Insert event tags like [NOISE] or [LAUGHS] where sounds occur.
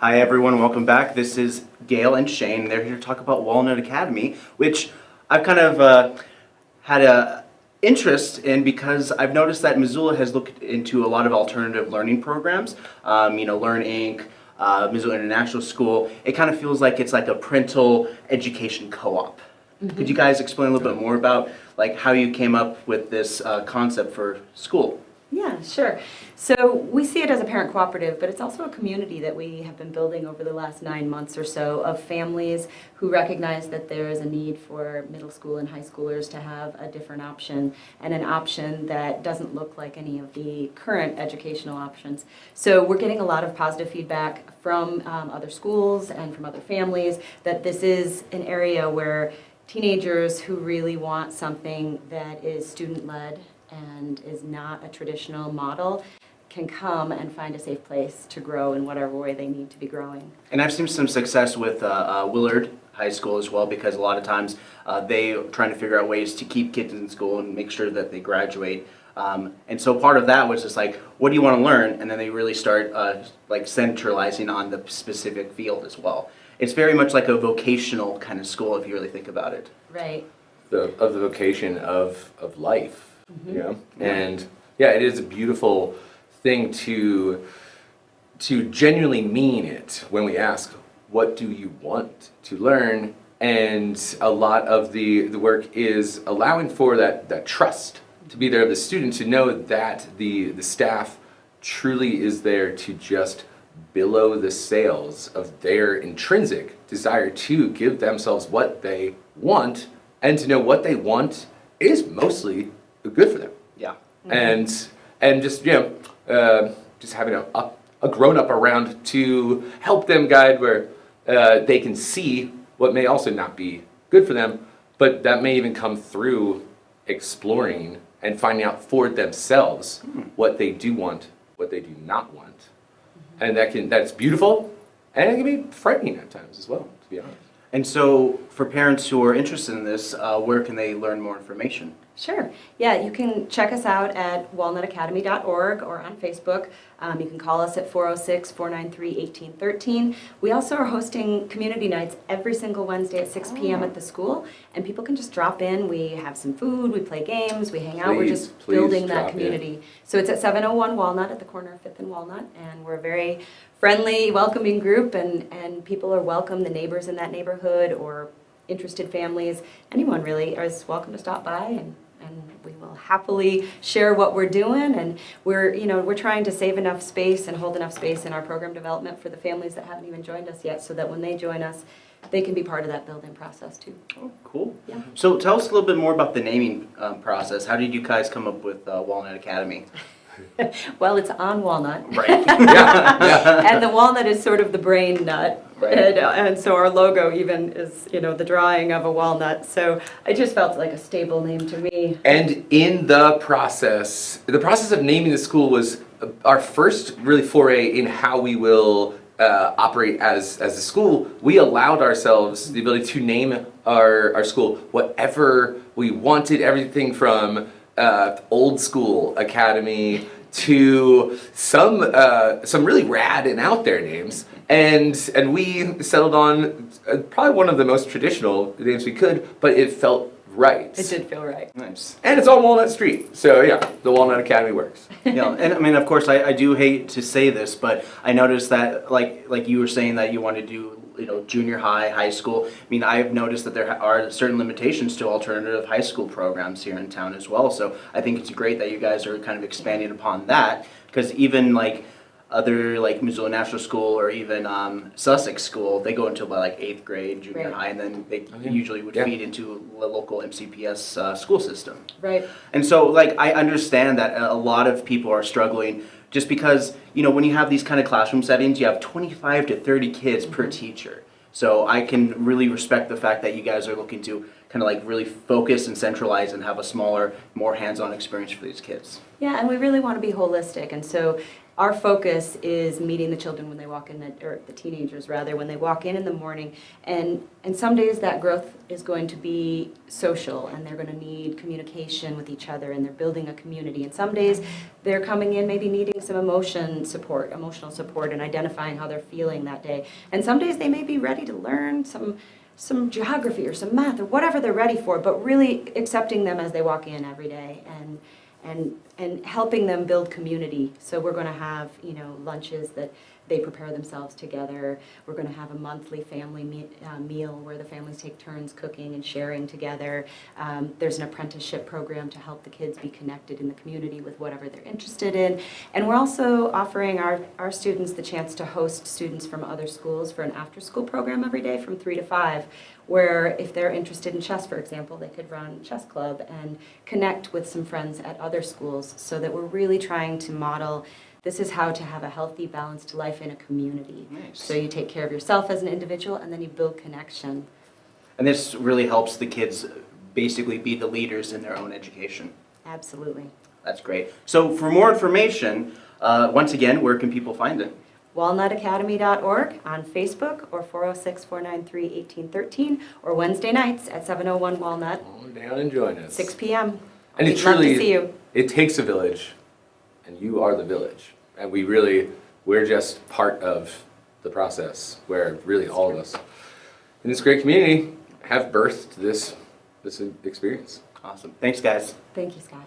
Hi everyone, welcome back. This is Gail and Shane. They're here to talk about Walnut Academy, which I've kind of uh, had a interest in because I've noticed that Missoula has looked into a lot of alternative learning programs. Um, you know, Learn Inc., uh, Missoula International School. It kind of feels like it's like a parental education co-op. Could you guys explain a little bit more about like how you came up with this uh, concept for school? Sure. So we see it as a parent cooperative, but it's also a community that we have been building over the last nine months or so of families who recognize that there is a need for middle school and high schoolers to have a different option and an option that doesn't look like any of the current educational options. So we're getting a lot of positive feedback from um, other schools and from other families that this is an area where teenagers who really want something that is student-led and is not a traditional model can come and find a safe place to grow in whatever way they need to be growing. And I've seen some success with uh, uh, Willard High School as well because a lot of times uh, they are trying to figure out ways to keep kids in school and make sure that they graduate. Um, and so part of that was just like, what do you want to learn? And then they really start uh, like centralizing on the specific field as well. It's very much like a vocational kind of school if you really think about it. Right. the, of the vocation of, of life. Mm-hmm. you know? And yeah, it is a beautiful thing to, to genuinely mean it when we ask, what do you want to learn? And a lot of the, the work is allowing for that, that trust to be there of the student to know that the, the staff truly is there to just billow the sails of their intrinsic desire to give themselves what they want and to know what they want is mostly good for them Yeah. and and just you know uh, just having a, a, grown up around to help them guide where uh, they can see what may also not be good for them but that may even come through exploring and finding out for themselves what they do want what they do not want and that can that's beautiful and it can be frightening at times as well to be honest And so for parents who are interested in this, uh, where can they learn more information? Sure. Yeah, you can check us out at walnutacademy.org or on Facebook. Um, you can call us at 406-493-1813. We also are hosting community nights every single Wednesday at 6 p.m. at the school, and people can just drop in. We have some food, we play games, we hang out. We're just building that in. community. So it's at 701 Walnut at the corner of 5th and Walnut, and we're a very friendly, welcoming group, and, and people are welcome, the neighbors in that neighborhood or interested families, anyone really is welcome to stop by and, and we will happily share what we're doing and we're, you know, we're trying to save enough space and hold enough space in our program development for the families that haven't even joined us yet so that when they join us, they can be part of that building process too. Oh, cool. Yeah. So tell us a little bit more about the naming um, process. How did you guys come up with uh, Walnut Academy? [LAUGHS] [LAUGHS] Well, it's on Walnut. Right. yeah yeah [LAUGHS] And the walnut is sort of the brain nut. Right. And, uh, and so our logo even is, you know, the drawing of a walnut. So it just felt like a stable name to me. And in the process, the process of naming the school was our first really foray in how we will uh, operate as, as a school. We allowed ourselves the ability to name our, our school whatever we wanted, everything from uh, old school academy to some uh, some really rad and out there names. And and we settled on uh, probably one of the most traditional names we could, but it felt right. It did feel right. nice. And it's on Walnut Street. So yeah, the Walnut Academy works. [LAUGHS] yeah, and I mean, of course, I, I do hate to say this, but I noticed that, like, like you were saying that you want to do, you know, junior high, high school. I mean, I've noticed that there are certain limitations to alternative high school programs here in town as well. So I think it's great that you guys are kind of expanding upon that, because even like other like Missoula National School or even um, Sussex School, they go until about like eighth grade, junior Right. high, and then they yeah. usually would Yeah. feed into the local MCPS uh, school system. Right. And so, like, I understand that a lot of people are struggling just because, you know, when you have these kind of classroom settings, you have 25 to 30 kids per teacher. So I can really respect the fact that you guys are looking to kind of like really focus and centralize and have a smaller, more hands-on experience for these kids. Yeah, and we really want to be holistic, and so our focus is meeting the children when they walk in, the- or the teenagers rather, when they walk in in the morning. And, and some days that growth is going to be social and they're going to need communication with each other and they're building a community. And some days they're coming in maybe needing some emotion support, emotional support and identifying how they're feeling that day. And some days they may be ready to learn some, some geography or some math or whatever they're ready for, but really accepting them as they walk in every day and, and, and helping them build community. So we're going to have, you know, lunches that they prepare themselves together. We're going to have a monthly family me- uh, meal where the families take turns cooking and sharing together. Um, there's an apprenticeship program to help the kids be connected in the community with whatever they're interested in. And we're also offering our, our students the chance to host students from other schools for an after-school program every day from 3 to 5, where if they're interested in chess, for example, they could run chess club and connect with some friends at other schools so that we're really trying to model this is how to have a healthy, balanced life in a community. Nice. So you take care of yourself as an individual and then you build connection. And this really helps the kids basically be the leaders in their own education. Absolutely. That's great. So for more information, uh, once again, where can people find it? walnutacademy.org on Facebook or 406-493-1813 or Wednesday nights at 701 Walnut, Come on down and join us. 6 p.m. And it We'd love truly, to see you. it takes a village, and you are the village. And we really, we're just part of the process where really all of us in this great community have birthed this, this experience. Awesome. Thanks, guys. Thank you, Scott.